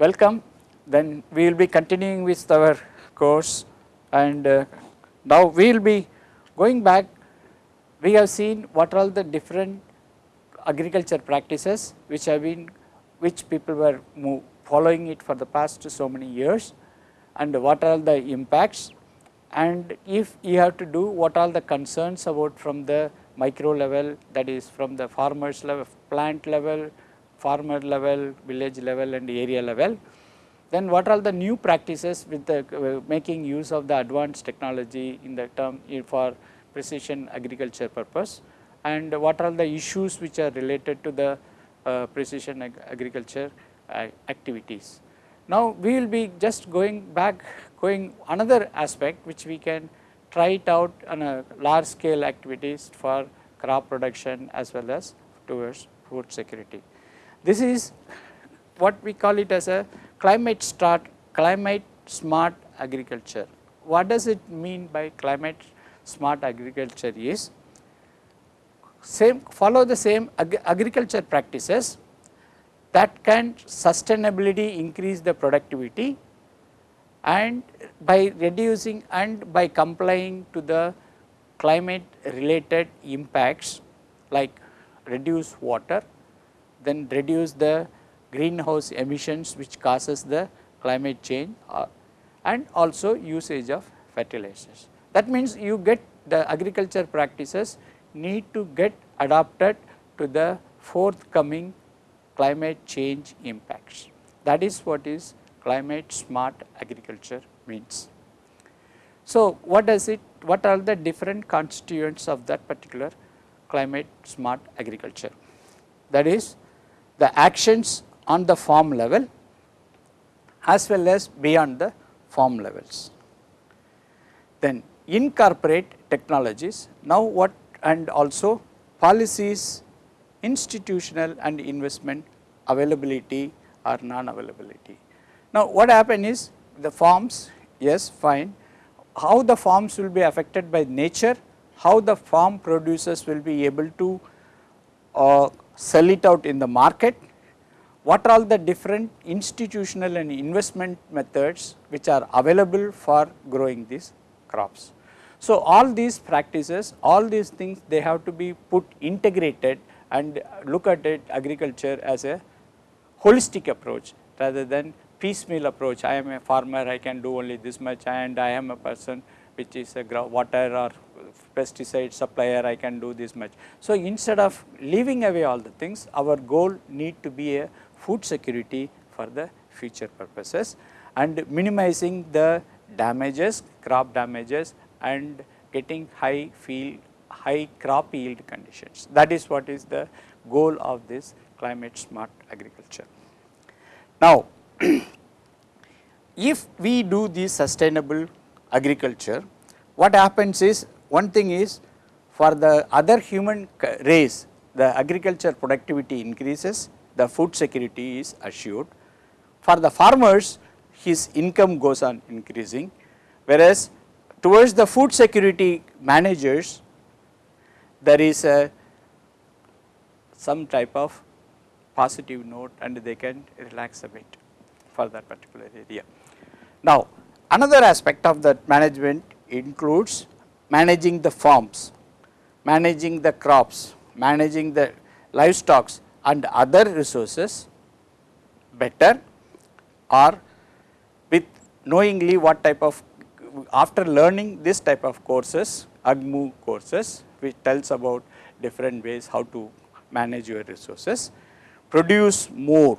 welcome. Then we will be continuing with our course and uh, now we will be going back. We have seen what are all the different agriculture practices which have been which people were following it for the past so many years and what are the impacts and if you have to do what are the concerns about from the micro level that is from the farmers level, plant level, farmer level, village level and area level. Then what are the new practices with the uh, making use of the advanced technology in the term for precision agriculture purpose and what are the issues which are related to the uh, precision ag agriculture uh, activities. Now, we will be just going back going another aspect which we can try it out on a large scale activities for crop production as well as towards food security. This is what we call it as a climate start climate smart agriculture. What does it mean by climate smart agriculture is same follow the same ag agriculture practices that can sustainability increase the productivity and by reducing and by complying to the climate related impacts like reduce water, then reduce the greenhouse emissions which causes the climate change uh, and also usage of fertilizers. That means, you get the agriculture practices need to get adapted to the forthcoming climate change impacts. That is what is climate smart agriculture means. So, what does it, what are the different constituents of that particular climate smart agriculture? That is the actions on the farm level as well as beyond the farm levels. Then incorporate technologies, now what and also policies, institutional and investment availability or non-availability. Now, what happen is the farms yes fine, how the farms will be affected by nature, how the farm producers will be able to uh, sell it out in the market, what are all the different institutional and investment methods which are available for growing these crops. So, all these practices, all these things they have to be put integrated and look at it agriculture as a holistic approach rather than piecemeal approach. I am a farmer, I can do only this much and I am a person which is a water or pesticide supplier, I can do this much. So, instead of leaving away all the things, our goal need to be a food security for the future purposes and minimizing the damages, crop damages and getting high field, high crop yield conditions. That is what is the goal of this climate smart agriculture. Now, if we do this sustainable agriculture, what happens is one thing is for the other human race, the agriculture productivity increases, the food security is assured. For the farmers, his income goes on increasing, whereas towards the food security managers, there is a some type of positive note and they can relax a bit for that particular area. Now, another aspect of that management includes managing the farms, managing the crops, managing the livestock and other resources better or with knowingly what type of after learning this type of courses AGMU courses which tells about different ways how to manage your resources, produce more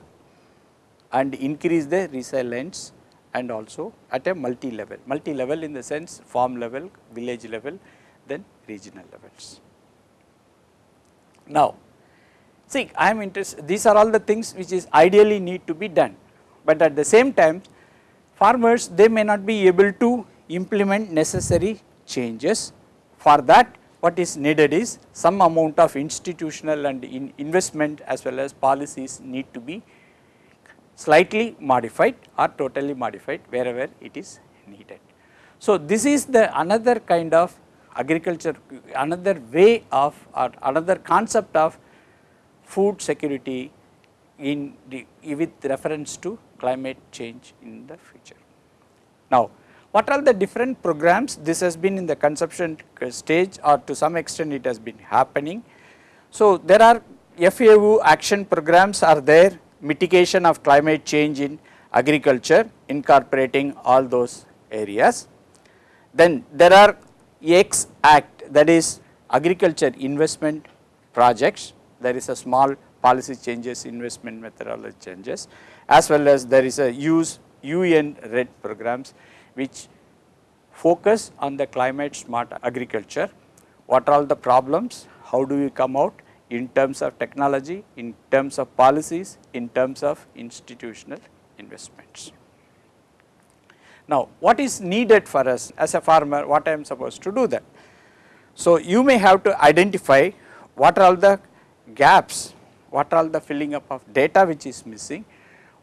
and increase the resilience and also at a multi level, multi level in the sense farm level, village level, then regional levels. Now, see I am interested, these are all the things which is ideally need to be done, but at the same time farmers they may not be able to implement necessary changes. For that what is needed is some amount of institutional and in investment as well as policies need to be slightly modified or totally modified wherever it is needed. So, this is the another kind of agriculture, another way of or another concept of food security in the with reference to climate change in the future. Now, what are the different programs? This has been in the conception stage or to some extent it has been happening. So, there are FAO action programs are there mitigation of climate change in agriculture incorporating all those areas. Then there are X Act that is agriculture investment projects, there is a small policy changes, investment methodology changes as well as there is a use UN REDD programs which focus on the climate smart agriculture. What are all the problems, how do we come out in terms of technology, in terms of policies, in terms of institutional investments. Now, what is needed for us as a farmer, what I am supposed to do that? So, you may have to identify what are all the gaps, what are all the filling up of data which is missing,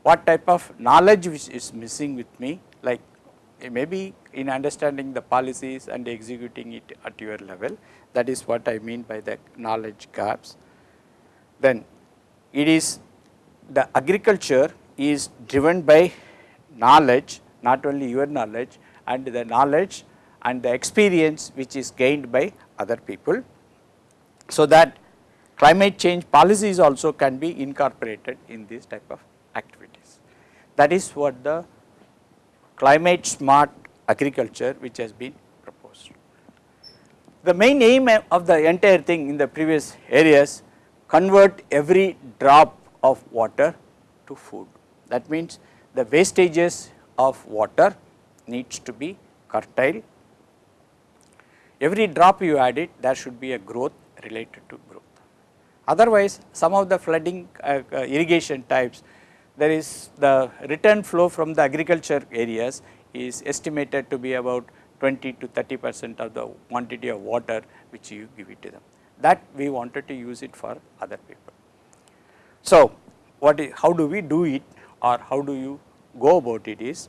what type of knowledge which is missing with me like Eh, maybe in understanding the policies and executing it at your level that is what I mean by the knowledge gaps. Then it is the agriculture is driven by knowledge not only your knowledge and the knowledge and the experience which is gained by other people. So, that climate change policies also can be incorporated in this type of activities. That is what the climate smart agriculture which has been proposed. The main aim of the entire thing in the previous areas convert every drop of water to food. That means, the wastages of water needs to be curtailed. Every drop you add it there should be a growth related to growth. Otherwise, some of the flooding uh, uh, irrigation types there is the return flow from the agriculture areas is estimated to be about 20 to 30 percent of the quantity of water which you give it to them. That we wanted to use it for other people. So, what is, how do we do it or how do you go about it is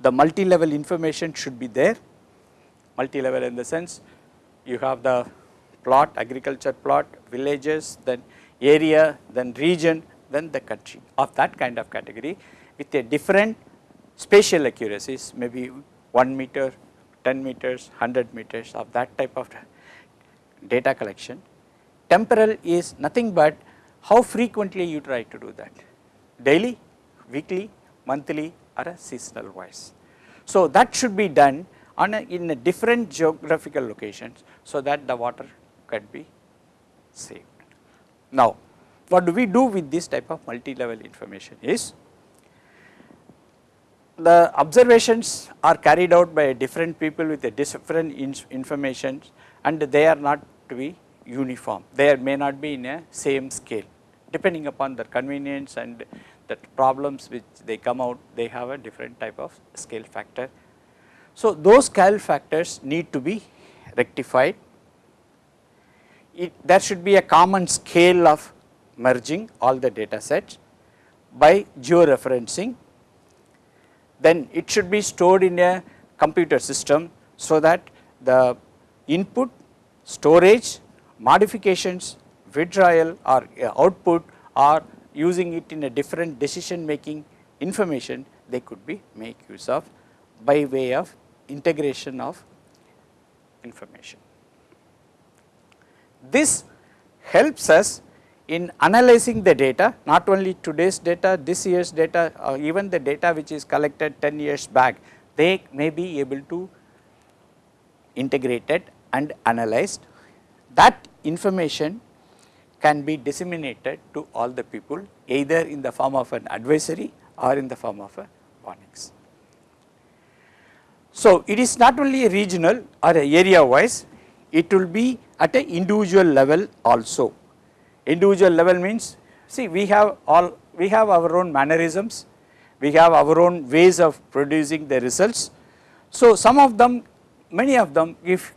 the multi-level information should be there, multi-level in the sense you have the plot, agriculture plot, villages, then area, then region, then the country of that kind of category with a different spatial accuracies maybe 1 meter, 10 meters, 100 meters of that type of data collection. Temporal is nothing but how frequently you try to do that daily, weekly, monthly or a seasonal wise. So, that should be done on a, in a different geographical locations so that the water can be saved. Now, what do we do with this type of multi-level information is the observations are carried out by different people with a different information and they are not to be uniform. They may not be in a same scale depending upon the convenience and the problems which they come out they have a different type of scale factor. So, those scale factors need to be rectified. It, there should be a common scale of merging all the data sets by georeferencing. Then it should be stored in a computer system so that the input, storage, modifications, withdrawal or uh, output or using it in a different decision making information they could be make use of by way of integration of information. This helps us in analyzing the data not only today's data, this year's data or even the data which is collected 10 years back they may be able to integrate it and analyzed. That information can be disseminated to all the people either in the form of an advisory or in the form of a warnings. So, it is not only a regional or area wise, it will be at a individual level also individual level means see we have all we have our own mannerisms, we have our own ways of producing the results. So, some of them many of them if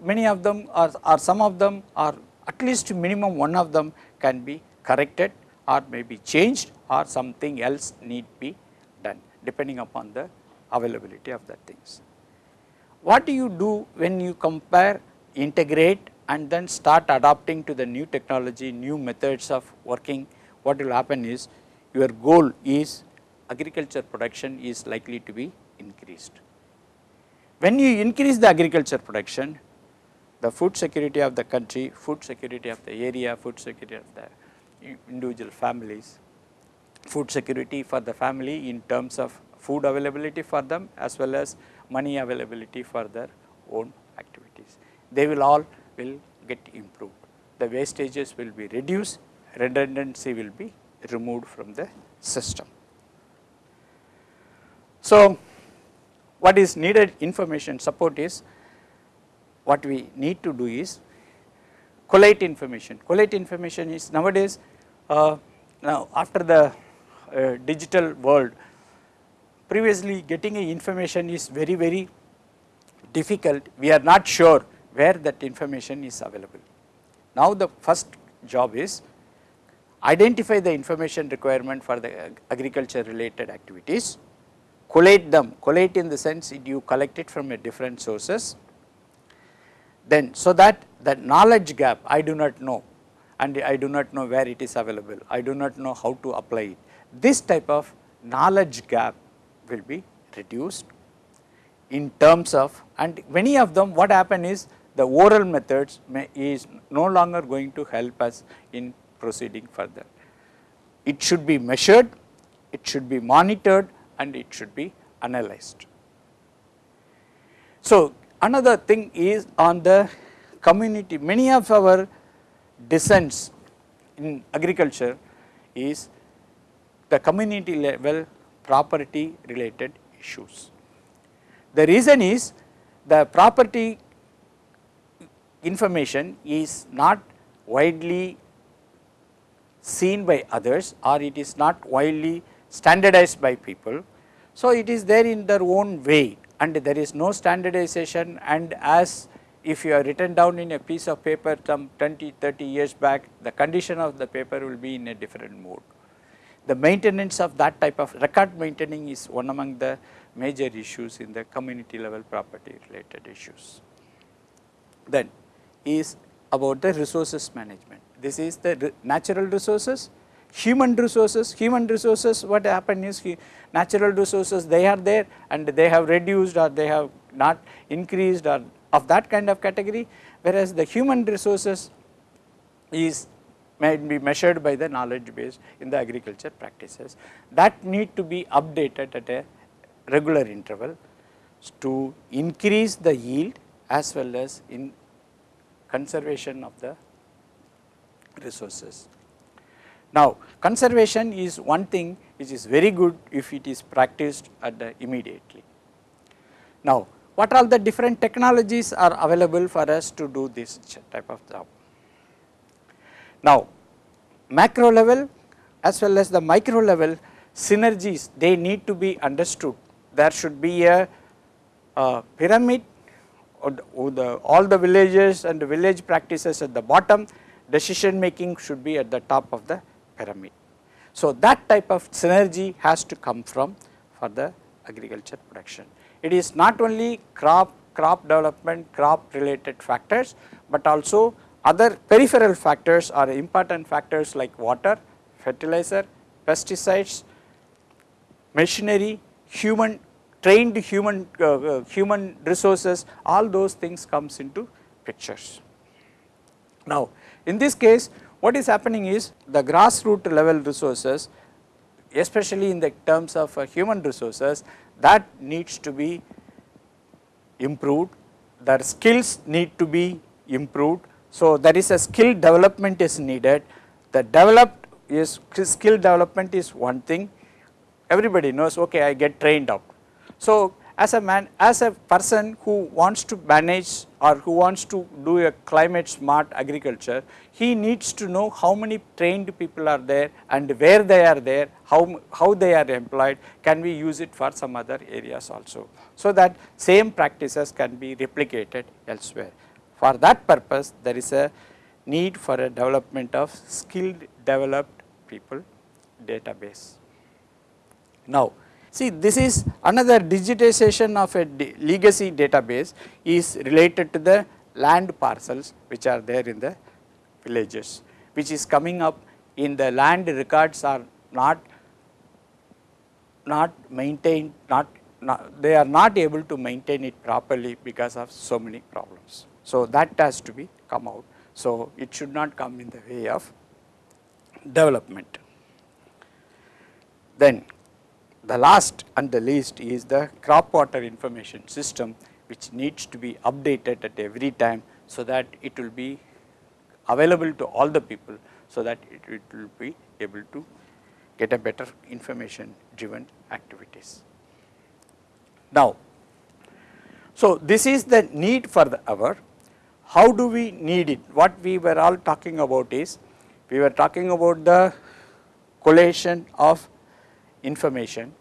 many of them or, or some of them are at least minimum one of them can be corrected or may be changed or something else need be done depending upon the availability of the things. What do you do when you compare, integrate and then start adapting to the new technology, new methods of working, what will happen is your goal is agriculture production is likely to be increased. When you increase the agriculture production, the food security of the country, food security of the area, food security of the individual families, food security for the family in terms of food availability for them as well as money availability for their own activities. They will all will get improved. The wastages will be reduced, redundancy will be removed from the system. So, what is needed information support is what we need to do is collate information. Collate information is nowadays uh, now after the uh, digital world previously getting information is very very difficult we are not sure where that information is available. Now the first job is identify the information requirement for the agriculture related activities collate them, collate in the sense you collect it from a different sources. Then so that the knowledge gap I do not know and I do not know where it is available, I do not know how to apply it. This type of knowledge gap will be reduced in terms of and many of them what happen is the oral methods may, is no longer going to help us in proceeding further. It should be measured, it should be monitored and it should be analyzed. So, another thing is on the community, many of our dissents in agriculture is the community level property related issues. The reason is the property information is not widely seen by others or it is not widely standardized by people. So, it is there in their own way and there is no standardization and as if you are written down in a piece of paper some 20, 30 years back, the condition of the paper will be in a different mode. The maintenance of that type of record maintaining is one among the major issues in the community level property related issues. Then is about the resources management. This is the natural resources, human resources, human resources what happened is natural resources they are there and they have reduced or they have not increased or of that kind of category. Whereas the human resources is may be measured by the knowledge base in the agriculture practices. That need to be updated at a regular interval to increase the yield as well as in conservation of the resources. Now, conservation is one thing which is very good if it is practiced at the immediately. Now, what are the different technologies are available for us to do this type of job. Now, macro level as well as the micro level synergies they need to be understood. There should be a, a pyramid the, all the villages and the village practices at the bottom decision making should be at the top of the pyramid. So, that type of synergy has to come from for the agriculture production. It is not only crop, crop development, crop related factors, but also other peripheral factors are important factors like water, fertilizer, pesticides, machinery, human trained human uh, uh, human resources all those things comes into pictures. Now, in this case what is happening is the grassroots level resources especially in the terms of uh, human resources that needs to be improved, their skills need to be improved. So, there is a skill development is needed, the developed is skill development is one thing, everybody knows okay I get trained up. So, as a man as a person who wants to manage or who wants to do a climate smart agriculture he needs to know how many trained people are there and where they are there how how they are employed. Can we use it for some other areas also? So that same practices can be replicated elsewhere. For that purpose there is a need for a development of skilled developed people database. Now See this is another digitization of a legacy database is related to the land parcels which are there in the villages which is coming up in the land records are not not maintained, not, not, they are not able to maintain it properly because of so many problems. So, that has to be come out. So, it should not come in the way of development. Then the last and the least is the crop water information system which needs to be updated at every time so that it will be available to all the people so that it, it will be able to get a better information driven activities. Now, so this is the need for the hour. How do we need it? What we were all talking about is, we were talking about the collation of information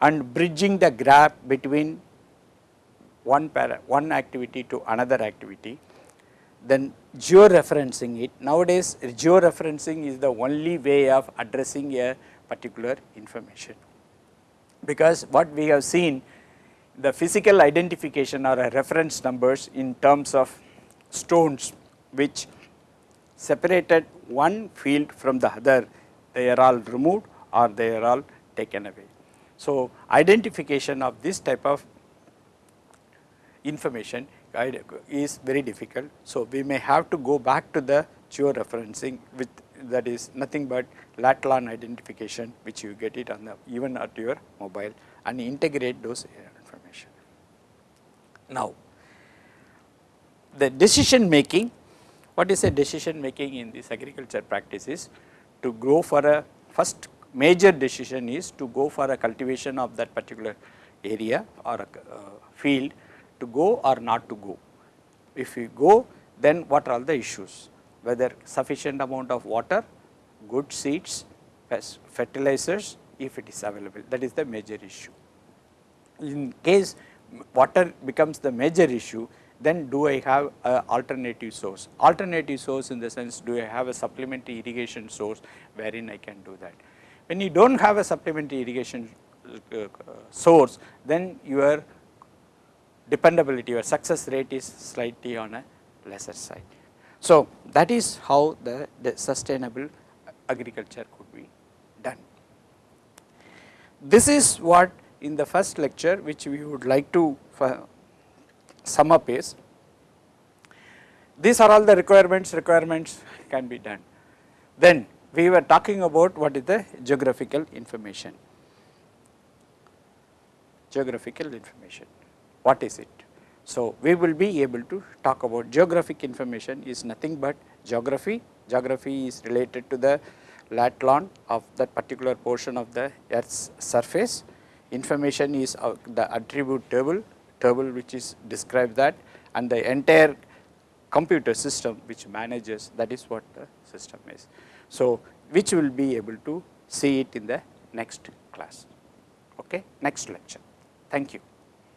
and bridging the gap between one, para, one activity to another activity then georeferencing it. Nowadays georeferencing is the only way of addressing a particular information, because what we have seen the physical identification or reference numbers in terms of stones which separated one field from the other, they are all removed or they are all taken away. So, identification of this type of information is very difficult. So, we may have to go back to the georeferencing with that is nothing but lat identification which you get it on the even at your mobile and integrate those information. Now, the decision making, what is a decision making in this agriculture practice is to go for a first major decision is to go for a cultivation of that particular area or a uh, field to go or not to go. If we go then what are all the issues whether sufficient amount of water, good seeds, fertilizers if it is available that is the major issue. In case water becomes the major issue then do I have a alternative source, alternative source in the sense do I have a supplementary irrigation source wherein I can do that. When you do not have a supplementary irrigation uh, source then your dependability or success rate is slightly on a lesser side. So, that is how the, the sustainable agriculture could be done. This is what in the first lecture which we would like to sum up is, these are all the requirements, requirements can be done. Then we were talking about what is the geographical information, geographical information, what is it? So, we will be able to talk about geographic information is nothing but geography, geography is related to the lat long of that particular portion of the earth's surface, information is the attribute table, table which is describe that and the entire computer system which manages that is what the system is. So, which will be able to see it in the next class, okay, next lecture. Thank you.